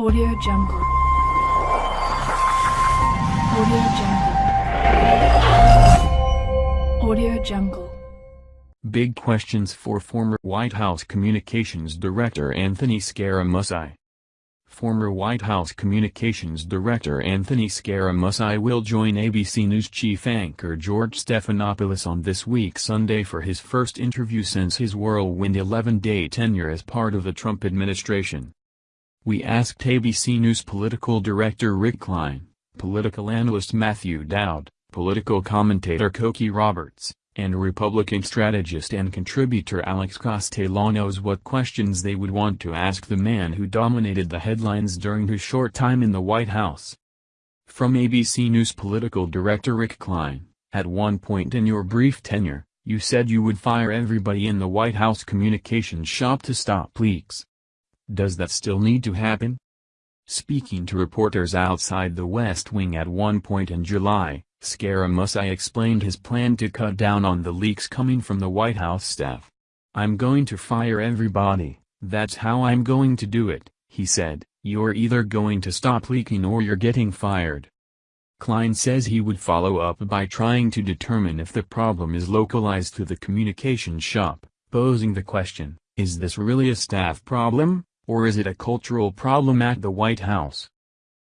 Audio Jungle. Audio Jungle. Audio Jungle. Big questions for former White House Communications Director Anthony Scaramucci. Former White House Communications Director Anthony Scaramucci will join ABC News chief anchor George Stephanopoulos on this week Sunday for his first interview since his whirlwind 11-day tenure as part of the Trump administration. We asked ABC News political director Rick Klein, political analyst Matthew Dowd, political commentator Cokie Roberts, and Republican strategist and contributor Alex Castellanos what questions they would want to ask the man who dominated the headlines during his short time in the White House. From ABC News political director Rick Klein, at one point in your brief tenure, you said you would fire everybody in the White House communications shop to stop leaks. Does that still need to happen? Speaking to reporters outside the West Wing at one point in July, Scaramucci explained his plan to cut down on the leaks coming from the White House staff. I'm going to fire everybody, that's how I'm going to do it, he said, you're either going to stop leaking or you're getting fired. Klein says he would follow up by trying to determine if the problem is localized to the communications shop, posing the question, is this really a staff problem? Or is it a cultural problem at the White House?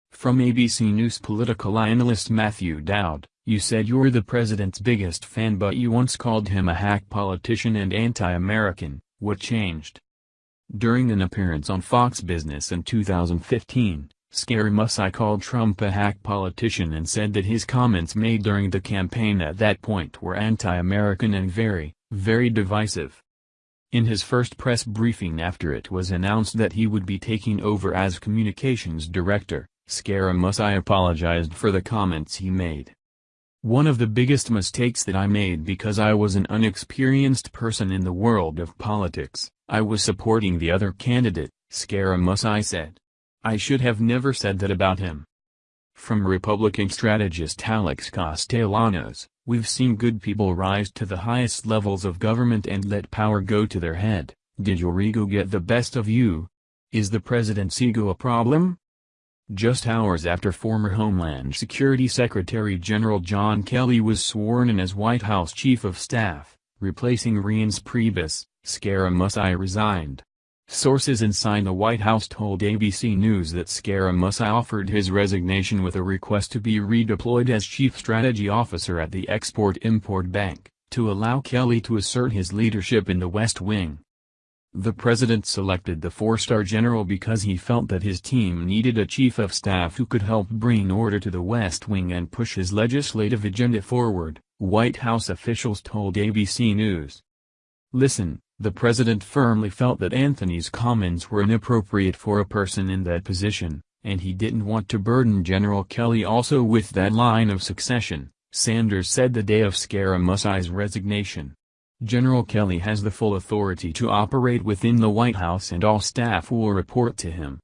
From ABC News political analyst Matthew Dowd, you said you're the president's biggest fan but you once called him a hack politician and anti-American, what changed? During an appearance on Fox Business in 2015, Scary Scaramucci called Trump a hack politician and said that his comments made during the campaign at that point were anti-American and very, very divisive. In his first press briefing after it was announced that he would be taking over as communications director, Scaramucci apologized for the comments he made. One of the biggest mistakes that I made because I was an unexperienced person in the world of politics, I was supporting the other candidate, Scaramucci said. I should have never said that about him. From Republican strategist Alex Castellanos, we've seen good people rise to the highest levels of government and let power go to their head. Did your ego get the best of you? Is the president's ego a problem? Just hours after former Homeland Security Secretary General John Kelly was sworn in as White House Chief of Staff, replacing Reince Priebus, Scaramucci resigned. Sources inside the White House told ABC News that Scaramucci offered his resignation with a request to be redeployed as Chief Strategy Officer at the Export-Import Bank, to allow Kelly to assert his leadership in the West Wing. The president selected the four-star general because he felt that his team needed a chief of staff who could help bring order to the West Wing and push his legislative agenda forward, White House officials told ABC News. Listen, the president firmly felt that Anthony's comments were inappropriate for a person in that position, and he didn't want to burden General Kelly also with that line of succession, Sanders said the day of Scaramucci's resignation. General Kelly has the full authority to operate within the White House and all staff will report to him.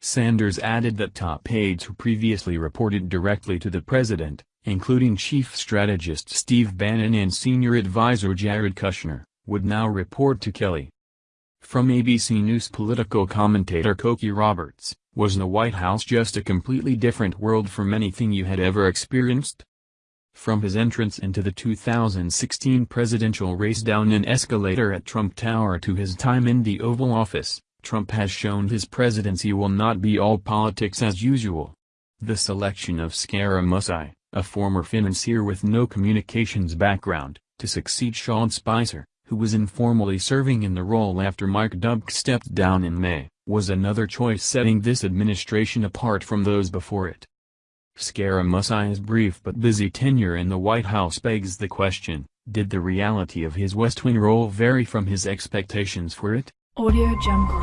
Sanders added that top aides who previously reported directly to the president, including chief strategist Steve Bannon and senior advisor Jared Kushner, would now report to Kelly. From ABC News political commentator Cokie Roberts, was the White House just a completely different world from anything you had ever experienced? From his entrance into the 2016 presidential race down an escalator at Trump Tower to his time in the Oval Office, Trump has shown his presidency will not be all politics as usual. The selection of Scaramucci, a former financier with no communications background, to succeed Sean Spicer, who was informally serving in the role after Mike Dubke stepped down in May, was another choice setting this administration apart from those before it. Scaramucci's brief but busy tenure in the White House begs the question, did the reality of his West Wing role vary from his expectations for it? Audio Jungle.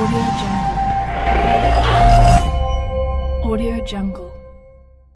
Audio Jungle. Audio Jungle.